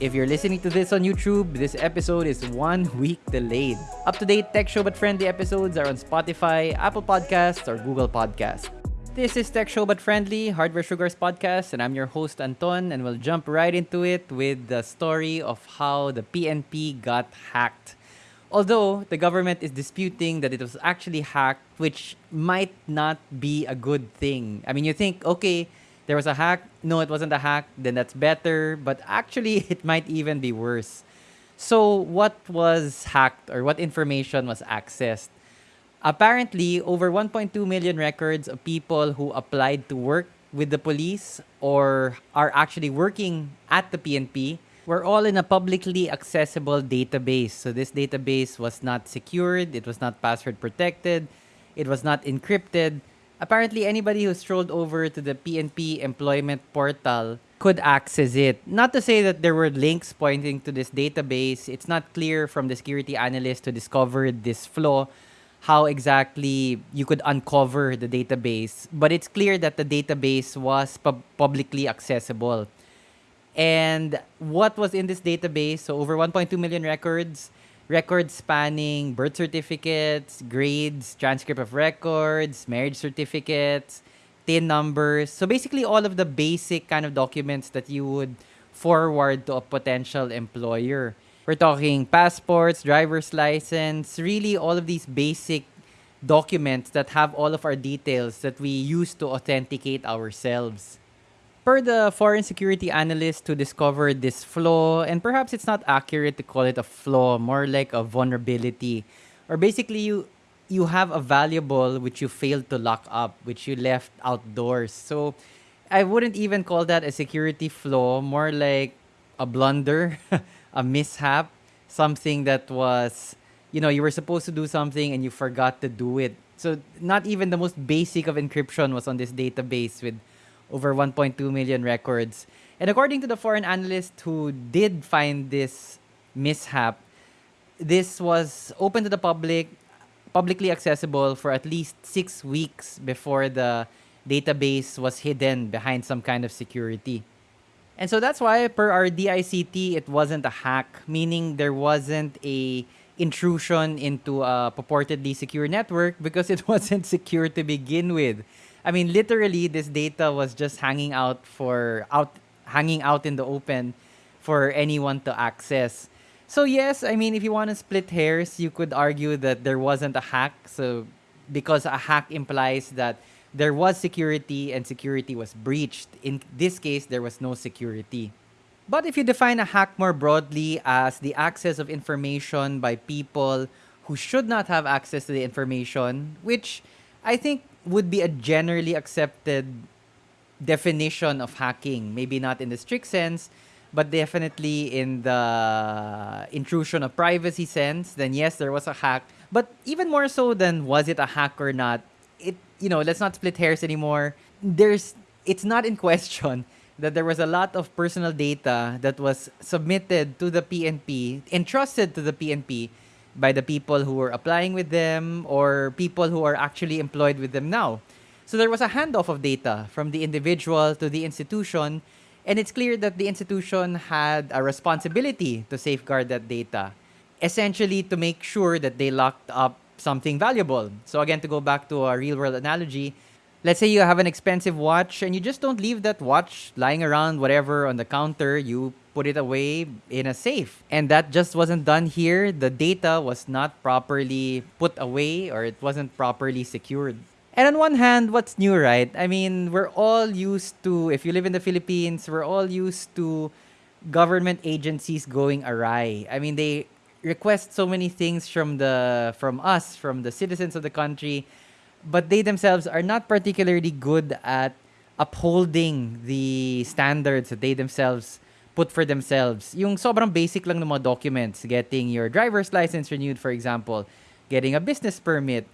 If you're listening to this on YouTube, this episode is one week delayed. Up to date tech show but friendly episodes are on Spotify, Apple Podcasts, or Google Podcasts. This is Tech Show but Friendly, Hardware Sugars podcast, and I'm your host Anton, and we'll jump right into it with the story of how the PNP got hacked. Although the government is disputing that it was actually hacked, which might not be a good thing. I mean, you think, okay, there was a hack. No, it wasn't a hack. Then that's better. But actually, it might even be worse. So, what was hacked or what information was accessed? Apparently, over 1.2 million records of people who applied to work with the police or are actually working at the PNP we're all in a publicly accessible database. So this database was not secured, it was not password protected, it was not encrypted. Apparently, anybody who strolled over to the PNP employment portal could access it. Not to say that there were links pointing to this database. It's not clear from the security analyst who discovered this flaw how exactly you could uncover the database. But it's clear that the database was pub- publicly accessible. And what was in this database? So over 1.2 million records, records spanning birth certificates, grades, transcript of records, marriage certificates, TIN numbers. So basically all of the basic kind of documents that you would forward to a potential employer. We're talking passports, driver's license, really all of these basic documents that have all of our details that we use to authenticate ourselves per the foreign security analyst to discover this flaw, and perhaps it's not accurate to call it a flaw, more like a vulnerability, or basically you you have a valuable which you failed to lock up, which you left outdoors. So I wouldn't even call that a security flaw, more like a blunder, a mishap, something that was, you know, you were supposed to do something and you forgot to do it. So not even the most basic of encryption was on this database with over 1.2 million records. And according to the foreign analyst who did find this mishap, this was open to the public, publicly accessible for at least six weeks before the database was hidden behind some kind of security. And so that's why, per our DICT, it wasn't a hack, meaning there wasn't a intrusion into a purportedly secure network because it wasn't secure to begin with. I mean, literally, this data was just hanging out for out, hanging out in the open for anyone to access. So yes, I mean, if you want to split hairs, you could argue that there wasn't a hack. So because a hack implies that there was security and security was breached. In this case, there was no security. But if you define a hack more broadly as the access of information by people who should not have access to the information, which I think would be a generally accepted definition of hacking. Maybe not in the strict sense, but definitely in the intrusion of privacy sense, then yes, there was a hack. But even more so than was it a hack or not, it you know, let's not split hairs anymore. There's it's not in question that there was a lot of personal data that was submitted to the PNP, entrusted to the PNP by the people who were applying with them or people who are actually employed with them now. So there was a handoff of data from the individual to the institution, and it's clear that the institution had a responsibility to safeguard that data, essentially to make sure that they locked up something valuable. So again, to go back to a real world analogy, let's say you have an expensive watch and you just don't leave that watch lying around whatever on the counter you put it away in a safe. And that just wasn't done here. The data was not properly put away or it wasn't properly secured. And on one hand, what's new, right? I mean, we're all used to, if you live in the Philippines, we're all used to government agencies going awry. I mean, they request so many things from the from us, from the citizens of the country, but they themselves are not particularly good at upholding the standards that they themselves put for themselves. Yung sobrang basic lang ng mga documents, getting your driver's license renewed for example, getting a business permit,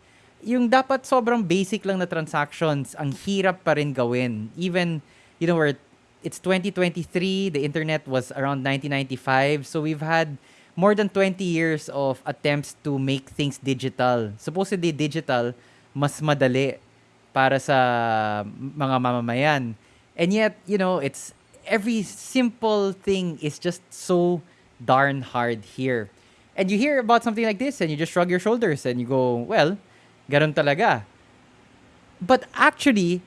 yung dapat sobrang basic lang na transactions, ang hirap pa rin gawin. Even, you know, where it's 2023, the internet was around 1995, so we've had more than 20 years of attempts to make things digital. Supposedly digital, mas madali para sa mga mamamayan. And yet, you know, it's every simple thing is just so darn hard here. And you hear about something like this and you just shrug your shoulders and you go, well, ganun talaga. But actually,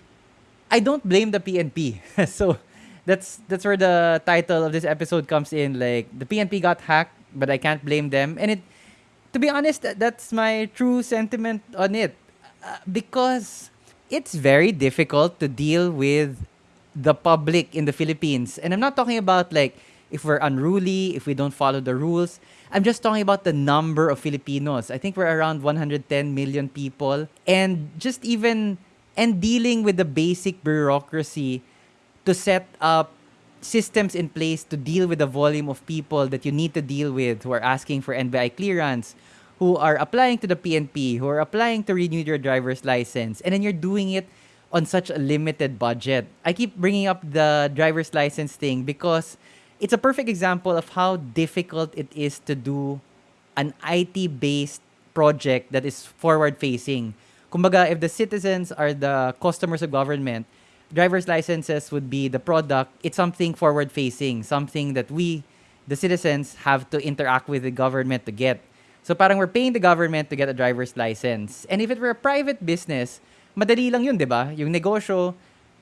I don't blame the PNP. so that's that's where the title of this episode comes in. Like the PNP got hacked, but I can't blame them. And it, to be honest, that's my true sentiment on it, because it's very difficult to deal with the public in the Philippines. And I'm not talking about like if we're unruly, if we don't follow the rules. I'm just talking about the number of Filipinos. I think we're around 110 million people. And just even, and dealing with the basic bureaucracy to set up systems in place to deal with the volume of people that you need to deal with who are asking for NBI clearance, who are applying to the PNP, who are applying to renew your driver's license. And then you're doing it on such a limited budget. I keep bringing up the driver's license thing because it's a perfect example of how difficult it is to do an IT based project that is forward facing. Kumbaga, if the citizens are the customers of government, driver's licenses would be the product. It's something forward facing, something that we, the citizens, have to interact with the government to get. So parang we're paying the government to get a driver's license. And if it were a private business, madali lang yun, di ba? Yung negosyo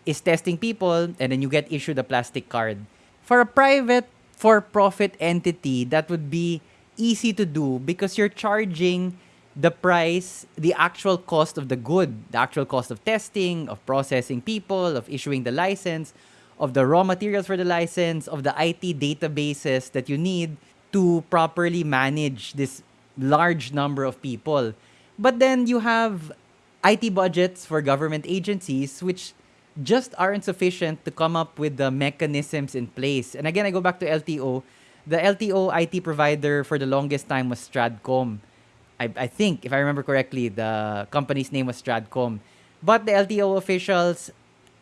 is testing people and then you get issued a plastic card. For a private for-profit entity, that would be easy to do because you're charging the price, the actual cost of the good, the actual cost of testing, of processing people, of issuing the license, of the raw materials for the license, of the IT databases that you need to properly manage this large number of people. But then you have IT budgets for government agencies, which just aren't sufficient to come up with the mechanisms in place. And again, I go back to LTO. The LTO IT provider for the longest time was Stradcom. I, I think, if I remember correctly, the company's name was Stradcom. But the LTO officials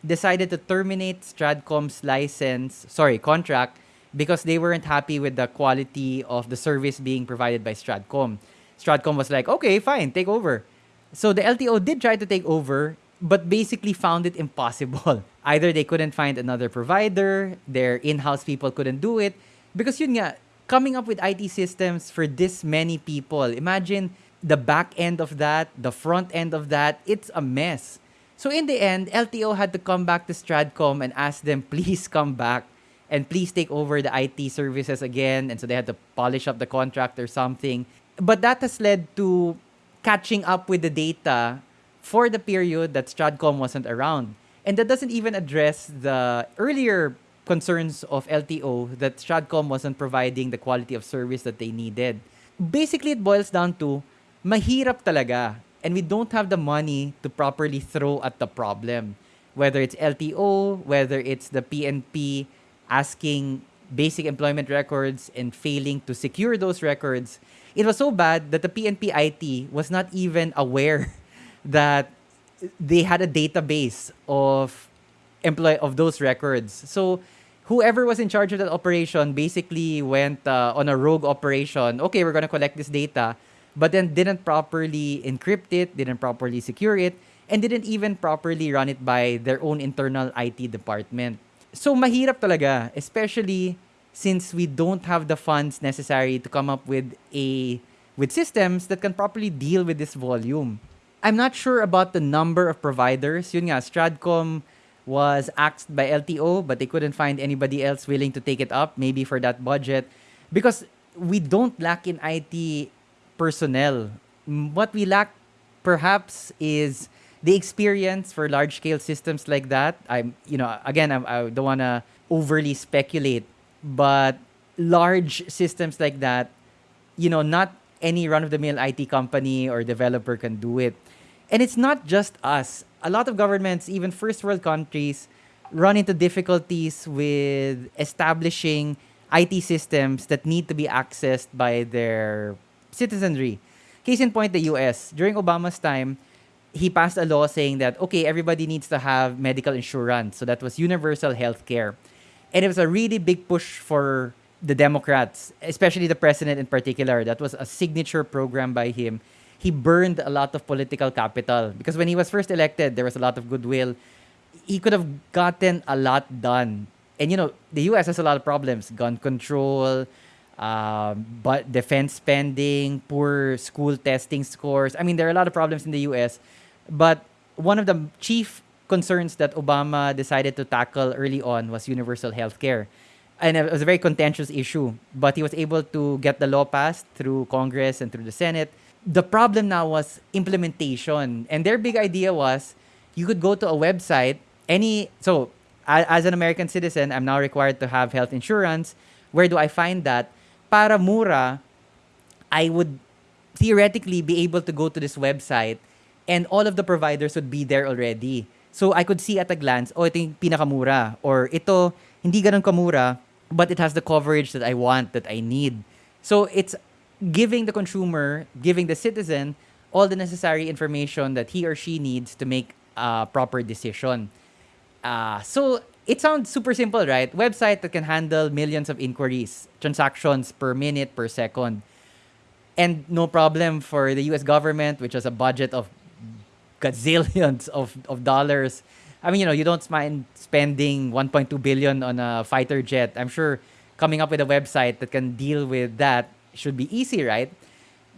decided to terminate Stradcom's license, sorry, contract, because they weren't happy with the quality of the service being provided by Stradcom. Stradcom was like, okay, fine, take over. So the LTO did try to take over, but basically found it impossible. Either they couldn't find another provider, their in-house people couldn't do it. Because yun nga, coming up with IT systems for this many people, imagine the back end of that, the front end of that, it's a mess. So in the end, LTO had to come back to Stradcom and ask them, please come back and please take over the IT services again. And so they had to polish up the contract or something. But that has led to catching up with the data for the period that Stradcom wasn't around. And that doesn't even address the earlier concerns of LTO that Stradcom wasn't providing the quality of service that they needed. Basically, it boils down to mahirap talaga and we don't have the money to properly throw at the problem. Whether it's LTO, whether it's the PNP asking basic employment records and failing to secure those records, it was so bad that the PNP IT was not even aware that they had a database of employ of those records. So whoever was in charge of that operation basically went uh, on a rogue operation. Okay, we're going to collect this data, but then didn't properly encrypt it, didn't properly secure it, and didn't even properly run it by their own internal IT department. So mahirap talaga, especially since we don't have the funds necessary to come up with a with systems that can properly deal with this volume. I'm not sure about the number of providers. Yun nga, Stradcom was asked by LTO, but they couldn't find anybody else willing to take it up, maybe for that budget. Because we don't lack in IT personnel. What we lack, perhaps, is the experience for large scale systems like that. I'm, you know, again, I, I don't want to overly speculate, but large systems like that, you know, not any run of the mill IT company or developer can do it. And it's not just us. A lot of governments, even first world countries, run into difficulties with establishing IT systems that need to be accessed by their citizenry. Case in point, the US. During Obama's time, he passed a law saying that, okay, everybody needs to have medical insurance. So that was universal health care. And it was a really big push for the Democrats, especially the president in particular. That was a signature program by him he burned a lot of political capital because when he was first elected, there was a lot of goodwill. He could have gotten a lot done and you know, the US has a lot of problems gun control, um, but defense spending, poor school testing scores. I mean, there are a lot of problems in the US. But one of the chief concerns that Obama decided to tackle early on was universal health care. And it was a very contentious issue, but he was able to get the law passed through Congress and through the Senate. The problem now was implementation. And their big idea was you could go to a website, any, so as an American citizen, I'm now required to have health insurance. Where do I find that? Para mura, I would theoretically be able to go to this website and all of the providers would be there already. So I could see at a glance, oh, ito yung pinakamura. Or ito, hindi ganun kamura, but it has the coverage that I want, that I need. So it's giving the consumer, giving the citizen all the necessary information that he or she needs to make a proper decision. Uh, so it sounds super simple, right? Website that can handle millions of inquiries, transactions per minute, per second. And no problem for the US government, which has a budget of gazillions of, of dollars. I mean, you know, you don't mind spending 1.2 billion on a fighter jet. I'm sure coming up with a website that can deal with that should be easy, right?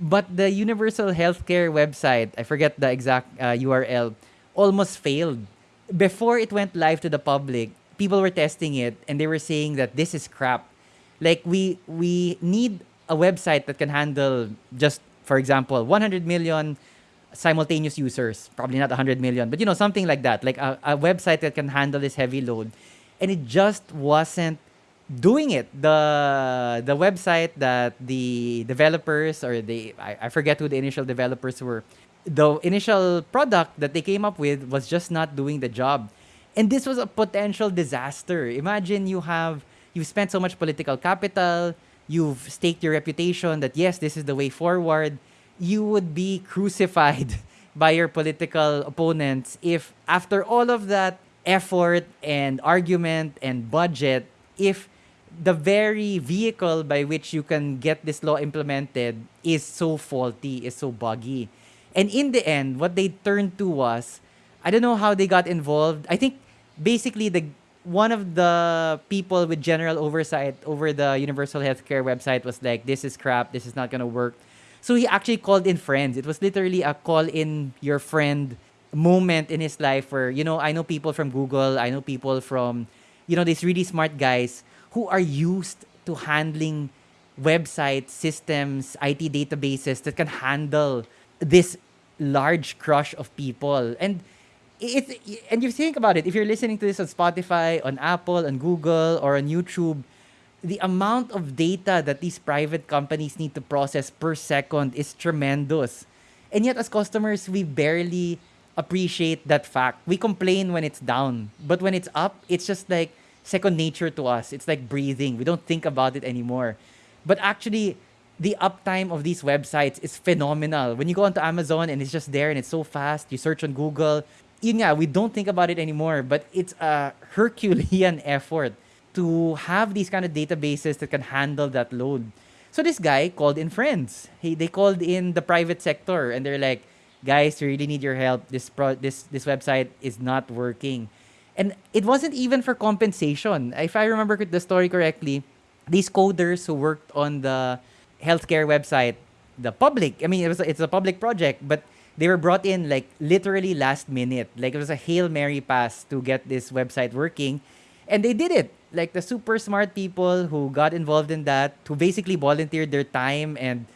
But the universal healthcare website, I forget the exact uh, URL, almost failed. Before it went live to the public, people were testing it and they were saying that this is crap. Like we we need a website that can handle just for example 100 million simultaneous users, probably not 100 million, but you know, something like that, like a, a website that can handle this heavy load. And it just wasn't doing it. The the website that the developers or the I, I forget who the initial developers were, the initial product that they came up with was just not doing the job. And this was a potential disaster. Imagine you have you've spent so much political capital, you've staked your reputation that yes, this is the way forward you would be crucified by your political opponents if after all of that effort and argument and budget, if the very vehicle by which you can get this law implemented is so faulty, is so buggy. And in the end, what they turned to was, I don't know how they got involved. I think basically the one of the people with general oversight over the universal healthcare website was like, this is crap, this is not gonna work. So he actually called in friends. It was literally a call in your friend moment in his life where, you know, I know people from Google, I know people from, you know, these really smart guys who are used to handling websites, systems, IT databases that can handle this large crush of people. And it's and you think about it, if you're listening to this on Spotify, on Apple, on Google, or on YouTube, the amount of data that these private companies need to process per second is tremendous. And yet, as customers, we barely appreciate that fact. We complain when it's down, but when it's up, it's just like second nature to us. It's like breathing. We don't think about it anymore. But actually, the uptime of these websites is phenomenal. When you go onto Amazon and it's just there and it's so fast, you search on Google, yeah, we don't think about it anymore, but it's a Herculean effort to have these kind of databases that can handle that load. So this guy called in friends. He they called in the private sector and they're like, guys, we really need your help. This pro this this website is not working. And it wasn't even for compensation. If I remember the story correctly, these coders who worked on the healthcare website, the public, I mean, it was it's a public project, but they were brought in like literally last minute. Like it was a Hail Mary pass to get this website working. And they did it like the super smart people who got involved in that, who basically volunteered their time and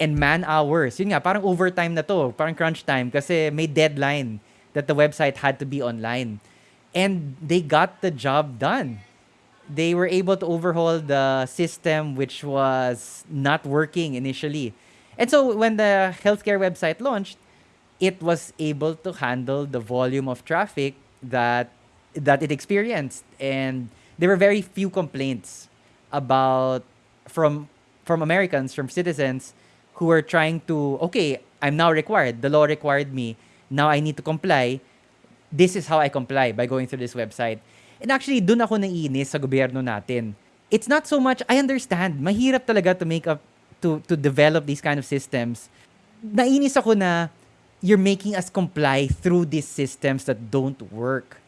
and man hours. Yun nga, parang overtime na to, parang crunch time kasi may deadline that the website had to be online. And they got the job done. They were able to overhaul the system which was not working initially. And so when the healthcare website launched, it was able to handle the volume of traffic that that it experienced and there were very few complaints about from from Americans, from citizens who were trying to, okay, I'm now required. The law required me. Now I need to comply. This is how I comply by going through this website. And actually, dun ako naiinis sa gobyerno natin. It's not so much, I understand, mahirap talaga to make up, to, to develop these kind of systems. Nainis ako na you're making us comply through these systems that don't work.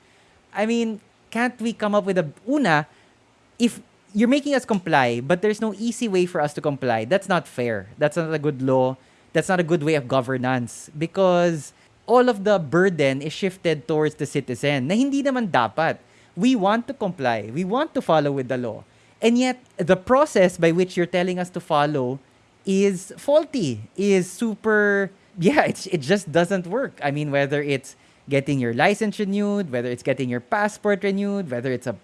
I mean, can't we come up with a una if you're making us comply, but there's no easy way for us to comply. That's not fair. That's not a good law. That's not a good way of governance because all of the burden is shifted towards the citizen na hindi naman dapat. We want to comply. We want to follow with the law. And yet, the process by which you're telling us to follow is faulty, is super, yeah, it's, it just doesn't work. I mean, whether it's getting your license renewed, whether it's getting your passport renewed, whether it's a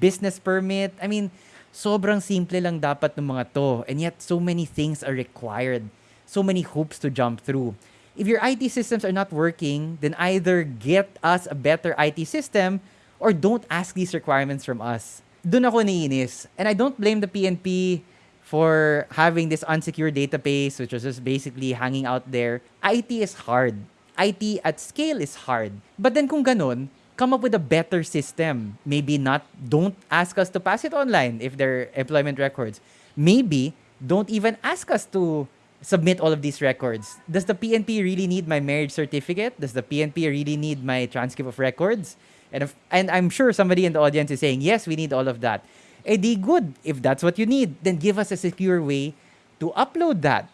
business permit. I mean, sobrang simple lang dapat ng mga to. And yet, so many things are required. So many hoops to jump through. If your IT systems are not working, then either get us a better IT system or don't ask these requirements from us. Doon ako naiinis. And I don't blame the PNP for having this unsecured database, which was just basically hanging out there. IT is hard. IT at scale is hard. But then kung ganun, come up with a better system. Maybe not, don't ask us to pass it online if they're employment records. Maybe don't even ask us to submit all of these records. Does the PNP really need my marriage certificate? Does the PNP really need my transcript of records? And, if, and I'm sure somebody in the audience is saying, yes, we need all of that. Eh di good. If that's what you need, then give us a secure way to upload that.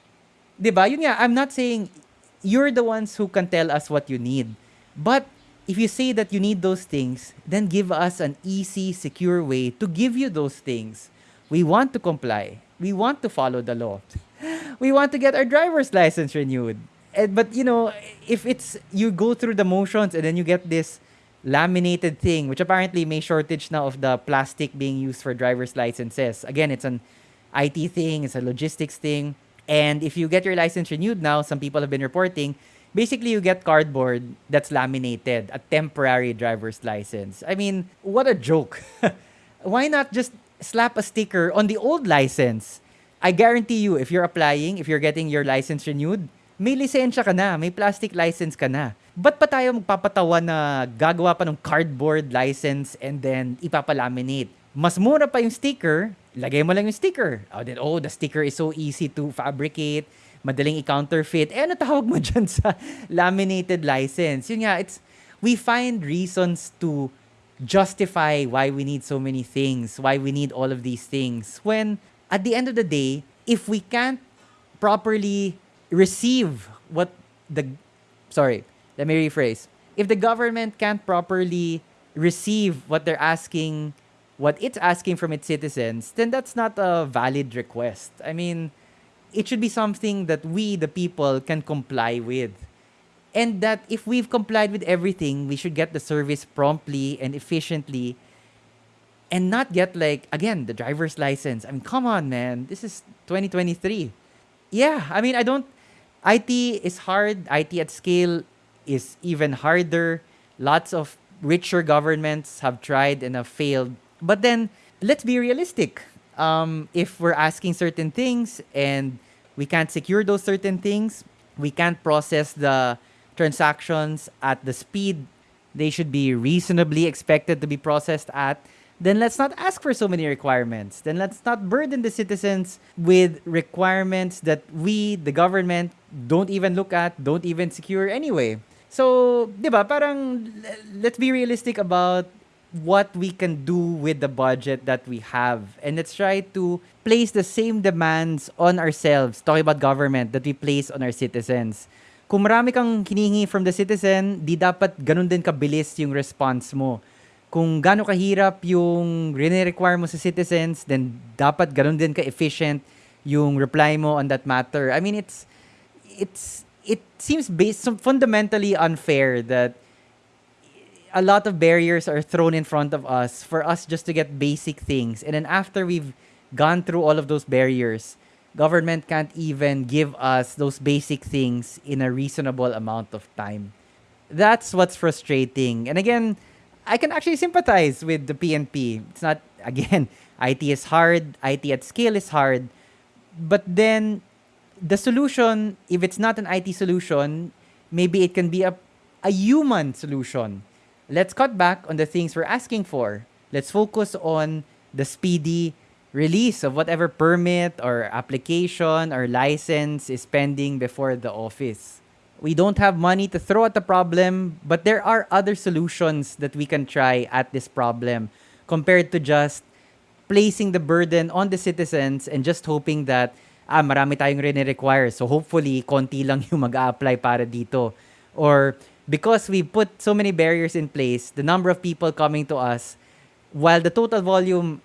Diba? Yun nga, I'm not saying you're the ones who can tell us what you need. But if you say that you need those things, then give us an easy, secure way to give you those things. We want to comply. We want to follow the law. we want to get our driver's license renewed. And, but you know, if it's you go through the motions and then you get this laminated thing, which apparently may shortage now of the plastic being used for driver's licenses. Again, it's an IT thing, it's a logistics thing. And if you get your license renewed now, some people have been reporting basically you get cardboard that's laminated, a temporary driver's license. I mean, what a joke. Why not just slap a sticker on the old license? I guarantee you, if you're applying, if you're getting your license renewed, may lisensya ka na, may plastic license ka na. Ba't pa tayo magpapatawa na gagawa pa ng cardboard license and then ipapalaminate? Mas mura pa yung sticker, lagay mo lang yung sticker. Oh, then, oh, the sticker is so easy to fabricate madaling i-counterfeit. Eh, ano tawag mo dyan sa laminated license? Yun nga, it's, we find reasons to justify why we need so many things, why we need all of these things. When, at the end of the day, if we can't properly receive what the, sorry, let me rephrase. If the government can't properly receive what they're asking, what it's asking from its citizens, then that's not a valid request. I mean, it should be something that we, the people, can comply with. And that if we've complied with everything, we should get the service promptly and efficiently and not get like, again, the driver's license. I mean, come on, man. This is 2023. Yeah, I mean, I don't, IT is hard. IT at scale is even harder. Lots of richer governments have tried and have failed. But then, let's be realistic um, if we're asking certain things and we can't secure those certain things, we can't process the transactions at the speed they should be reasonably expected to be processed at, then let's not ask for so many requirements. Then let's not burden the citizens with requirements that we, the government, don't even look at, don't even secure anyway. So, di ba, parang let's be realistic about what we can do with the budget that we have. And let's try to place the same demands on ourselves, talking about government, that we place on our citizens. Kung marami kang hinihingi from the citizen, di dapat ganun din kabilis yung response mo. Kung gano'ng kahirap yung rene-require mo sa citizens, then dapat ganun din ka-efficient yung reply mo on that matter. I mean, it's, it's, it seems based, fundamentally unfair that a lot of barriers are thrown in front of us for us just to get basic things. And then after we've gone through all of those barriers, government can't even give us those basic things in a reasonable amount of time. That's what's frustrating. And again, I can actually sympathize with the PNP. It's not, again, IT is hard, IT at scale is hard. But then the solution, if it's not an IT solution, maybe it can be a, a human solution let's cut back on the things we're asking for. Let's focus on the speedy release of whatever permit or application or license is pending before the office. We don't have money to throw at the problem, but there are other solutions that we can try at this problem compared to just placing the burden on the citizens and just hoping that ah, marami tayong require So hopefully, konti lang yung mag-a-apply para dito. Or because we put so many barriers in place, the number of people coming to us, while the total volume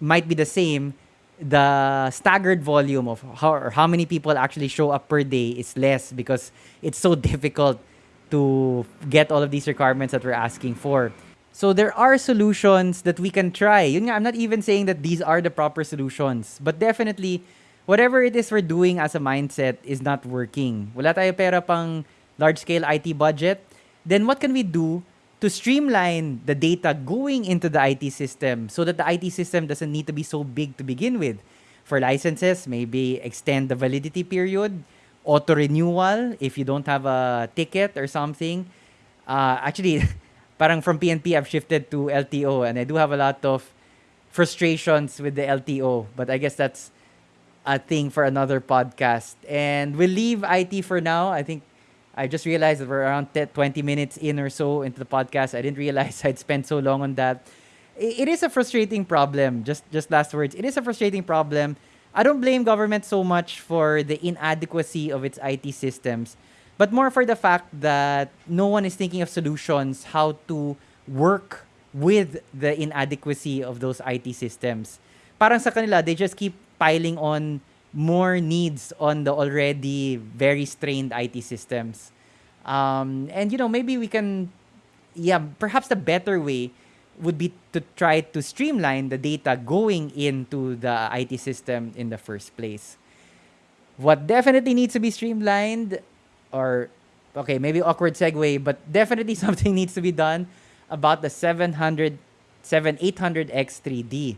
might be the same, the staggered volume of how how many people actually show up per day is less because it's so difficult to get all of these requirements that we're asking for. So there are solutions that we can try. I'm not even saying that these are the proper solutions, but definitely whatever it is we're doing as a mindset is not working. Wala tayo pera pang large-scale IT budget. Then what can we do to streamline the data going into the IT system so that the IT system doesn't need to be so big to begin with. For licenses, maybe extend the validity period, auto renewal if you don't have a ticket or something. Uh, actually, parang from PNP, I've shifted to LTO and I do have a lot of frustrations with the LTO, but I guess that's a thing for another podcast. And we'll leave IT for now. I think I just realized that we're around 20 minutes in or so into the podcast. I didn't realize I'd spent so long on that. It is a frustrating problem. Just just last words. It is a frustrating problem. I don't blame government so much for the inadequacy of its IT systems, but more for the fact that no one is thinking of solutions how to work with the inadequacy of those IT systems. Parang sa kanila, they just keep piling on more needs on the already very strained IT systems. Um, and you know, maybe we can, yeah, perhaps the better way would be to try to streamline the data going into the IT system in the first place. What definitely needs to be streamlined, or okay, maybe awkward segue, but definitely something needs to be done about the 700, 7800X3D.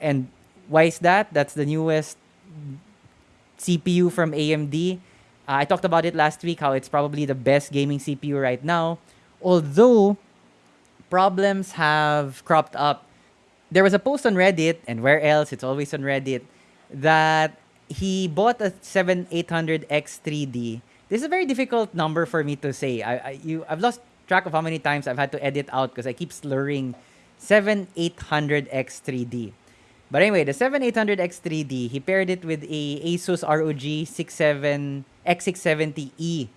And why is that? That's the newest CPU from AMD. Uh, I talked about it last week, how it's probably the best gaming CPU right now. Although problems have cropped up. There was a post on Reddit, and where else? It's always on Reddit, that he bought a 7800X3D. This is a very difficult number for me to say. I, I you I've lost track of how many times I've had to edit out because I keep slurring 7800X3D. But anyway, the 7800X3D, he paired it with a Asus ROG 67 X670E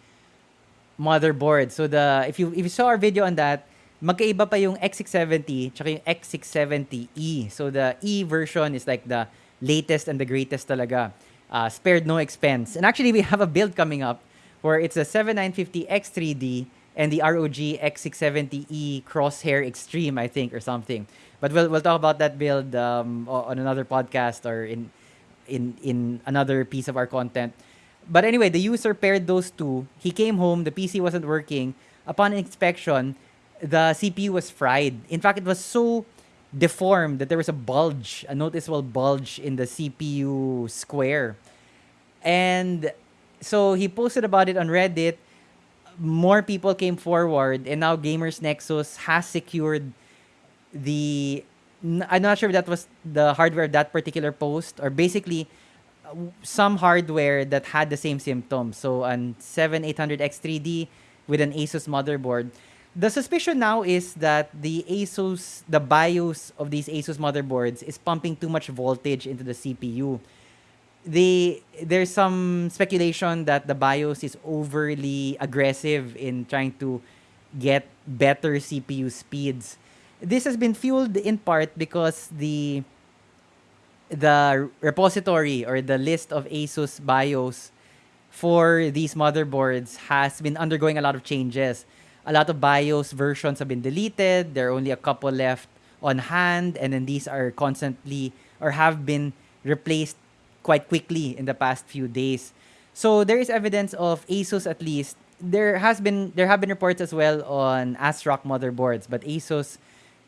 motherboard. So the if you if you saw our video on that, magkaiba pa yung X670 tsaka yung X670E. So the E version is like the latest and the greatest talaga. Uh, spared no expense. And actually, we have a build coming up where it's a 7950X3D and the ROG X670E Crosshair Extreme, I think, or something. But we'll we'll talk about that build um, on another podcast or in in in another piece of our content. But anyway, the user paired those two. He came home, the PC wasn't working. Upon inspection, the CPU was fried. In fact, it was so deformed that there was a bulge, a noticeable bulge in the CPU square. And so he posted about it on Reddit. More people came forward, and now Gamers Nexus has secured the I'm not sure if that was the hardware of that particular post or basically uh, some hardware that had the same symptoms. So an 7800X3D with an Asus motherboard. The suspicion now is that the Asus, the BIOS of these Asus motherboards is pumping too much voltage into the CPU. The, there's some speculation that the BIOS is overly aggressive in trying to get better CPU speeds this has been fueled in part because the the repository or the list of Asus BIOS for these motherboards has been undergoing a lot of changes. A lot of BIOS versions have been deleted. There are only a couple left on hand, and then these are constantly or have been replaced quite quickly in the past few days. So there is evidence of Asus at least. There has been there have been reports as well on ASRock motherboards, but Asus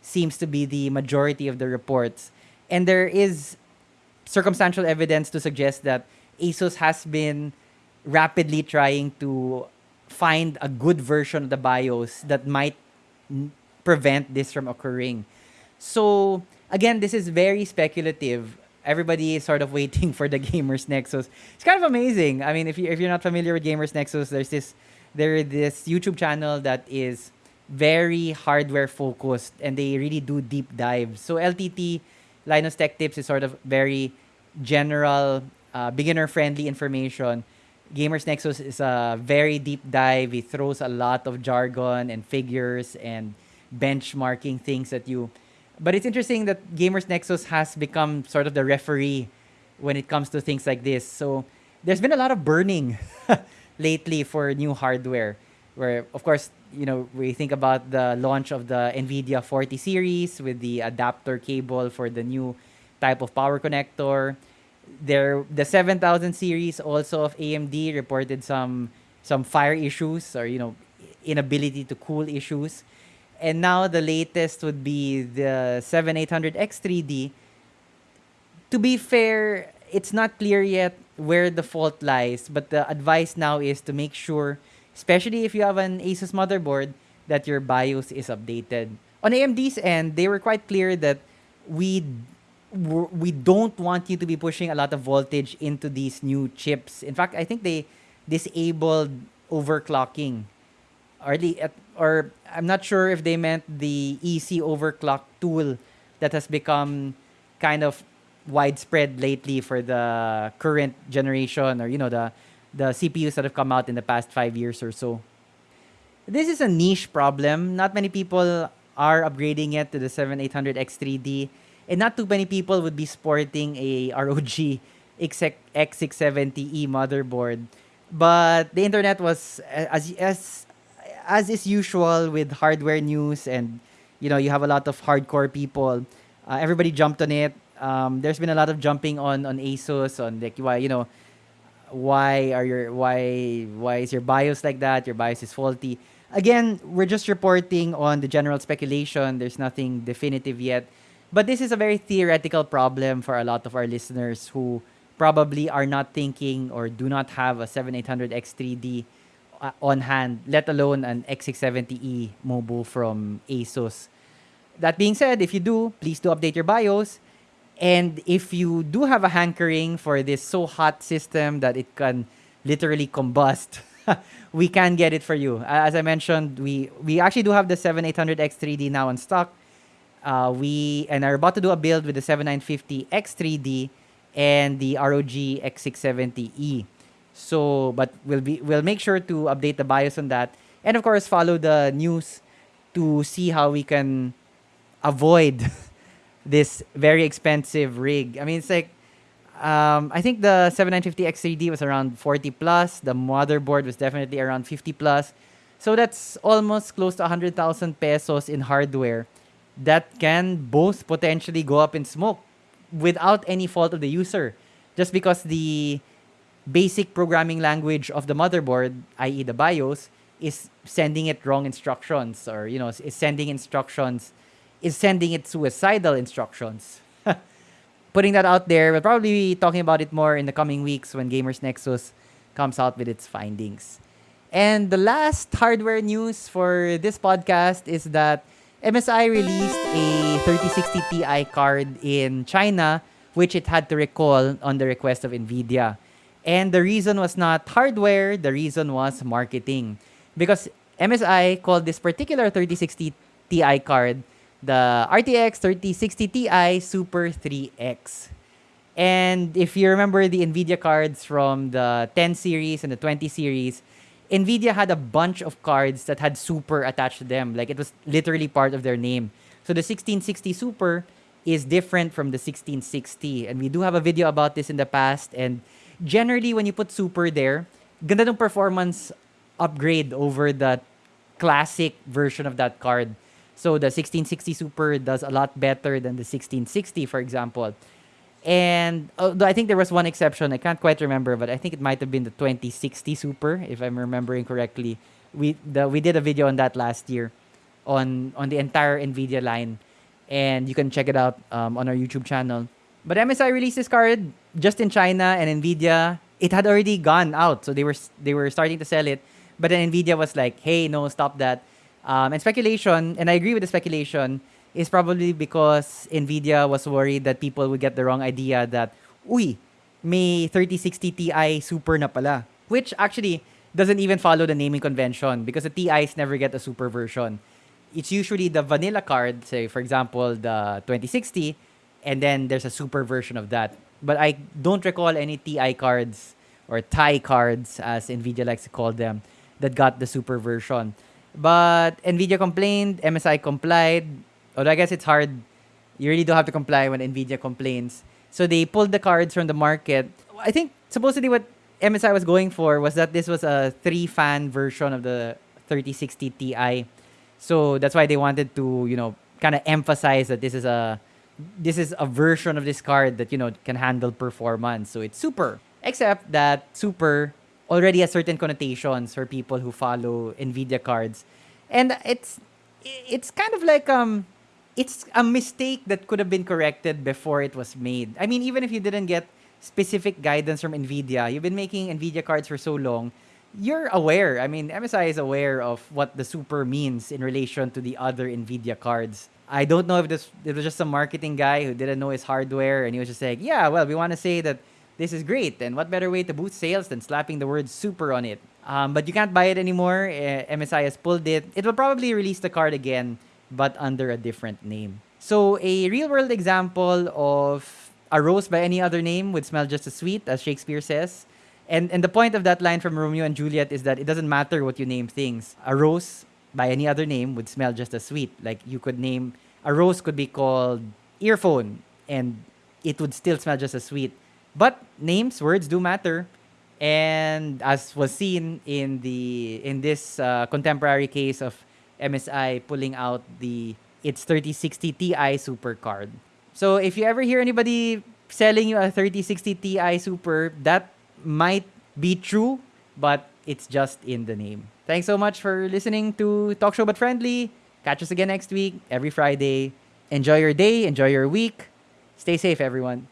seems to be the majority of the reports. And there is circumstantial evidence to suggest that ASUS has been rapidly trying to find a good version of the BIOS that might prevent this from occurring. So, again, this is very speculative. Everybody is sort of waiting for the Gamers Nexus. It's kind of amazing. I mean, if, you, if you're not familiar with Gamers Nexus, there's this they're this YouTube channel that is very hardware focused and they really do deep dives. So LTT, Linus Tech Tips, is sort of very general, uh, beginner friendly information. Gamers Nexus is a very deep dive. He throws a lot of jargon and figures and benchmarking things at you. But it's interesting that Gamers Nexus has become sort of the referee when it comes to things like this. So there's been a lot of burning lately for new hardware where of course you know we think about the launch of the nvidia 40 series with the adapter cable for the new type of power connector. There the 7000 series also of amd reported some some fire issues or you know inability to cool issues. And now the latest would be the 7800 x3d to be fair it's not clear yet where the fault lies, but the advice now is to make sure, especially if you have an Asus motherboard, that your BIOS is updated. On AMD's end, they were quite clear that we we don't want you to be pushing a lot of voltage into these new chips. In fact, I think they disabled overclocking. Or, the, or I'm not sure if they meant the EC overclock tool that has become kind of widespread lately for the current generation or you know the the CPUs that have come out in the past 5 years or so. This is a niche problem. Not many people are upgrading it to the 7800 X3D and not too many people would be sporting a ROG X670E motherboard. But the internet was as as as is usual with hardware news and you know you have a lot of hardcore people uh, everybody jumped on it um, there's been a lot of jumping on on ASUS on like you know why are your why why is your BIOS like that? Your BIOS is faulty. Again, we're just reporting on the general speculation. There's nothing definitive yet. But this is a very theoretical problem for a lot of our listeners who probably are not thinking or do not have a 7800 X3D uh, on hand, let alone an X670E mobile from ASUS. That being said, if you do, please do update your BIOS. And if you do have a hankering for this so hot system that it can literally combust, we can get it for you. As I mentioned, we we actually do have the 7800 X3D now in stock. Uh, we and are about to do a build with the 7950 X3D and the ROG X670E. So, but we'll be we'll make sure to update the BIOS on that, and of course follow the news to see how we can avoid this very expensive rig. I mean, it's like um, I think the 7950 X3D was around 40 plus. The motherboard was definitely around 50 plus. So that's almost close to 100,000 pesos in hardware that can both potentially go up in smoke without any fault of the user. Just because the basic programming language of the motherboard, i.e. the BIOS, is sending it wrong instructions or, you know, is sending instructions is sending it suicidal instructions. Putting that out there, we'll probably be talking about it more in the coming weeks when Gamers Nexus comes out with its findings. And the last hardware news for this podcast is that MSI released a 3060 Ti card in China, which it had to recall on the request of NVIDIA. And the reason was not hardware, the reason was marketing. Because MSI called this particular 3060 Ti card the RTX 3060 Ti Super 3X. And if you remember the NVIDIA cards from the 10 series and the 20 series, NVIDIA had a bunch of cards that had Super attached to them. Like it was literally part of their name. So the 1660 Super is different from the 1660. And we do have a video about this in the past. And generally, when you put Super there, ganda performance upgrade over the classic version of that card. So the 1660 Super does a lot better than the 1660, for example. And although I think there was one exception, I can't quite remember, but I think it might have been the 2060 Super, if I'm remembering correctly. We the we did a video on that last year, on on the entire Nvidia line, and you can check it out um, on our YouTube channel. But MSI released this card just in China and Nvidia. It had already gone out, so they were they were starting to sell it. But then Nvidia was like, "Hey, no, stop that." Um, and speculation, and I agree with the speculation, is probably because NVIDIA was worried that people would get the wrong idea that, uy, may 3060 Ti Super na pala. Which actually, doesn't even follow the naming convention because the TIs never get a super version. It's usually the vanilla card, say for example the 2060, and then there's a super version of that. But I don't recall any TI cards or TI cards, as NVIDIA likes to call them, that got the super version. But NVIDIA complained, MSI complied. Although I guess it's hard. You really don't have to comply when NVIDIA complains. So they pulled the cards from the market. I think supposedly what MSI was going for was that this was a three fan version of the 3060 Ti. So that's why they wanted to, you know, kind of emphasize that this is a this is a version of this card that, you know, can handle performance. So it's super. Except that super already has certain connotations for people who follow Nvidia cards. And it's it's kind of like um it's a mistake that could have been corrected before it was made. I mean, even if you didn't get specific guidance from Nvidia, you've been making Nvidia cards for so long, you're aware. I mean, MSI is aware of what the super means in relation to the other Nvidia cards. I don't know if this it was just some marketing guy who didn't know his hardware and he was just like, yeah, well, we want to say that this is great. And what better way to boost sales than slapping the word super on it? Um, but you can't buy it anymore. Uh, eh, MSI has pulled it. It will probably release the card again but under a different name. So a real world example of a rose by any other name would smell just as sweet, as Shakespeare says. And and the point of that line from Romeo and Juliet is that it doesn't matter what you name things. A rose by any other name would smell just as sweet. Like you could name a rose could be called earphone and it would still smell just as sweet. But names, words do matter. And as was seen in the in this uh, contemporary case of MSI pulling out the its 3060 Ti Super card. So if you ever hear anybody selling you a 3060 Ti Super, that might be true, but it's just in the name. Thanks so much for listening to Talk Show But Friendly. Catch us again next week, every Friday. Enjoy your day, enjoy your week. Stay safe, everyone.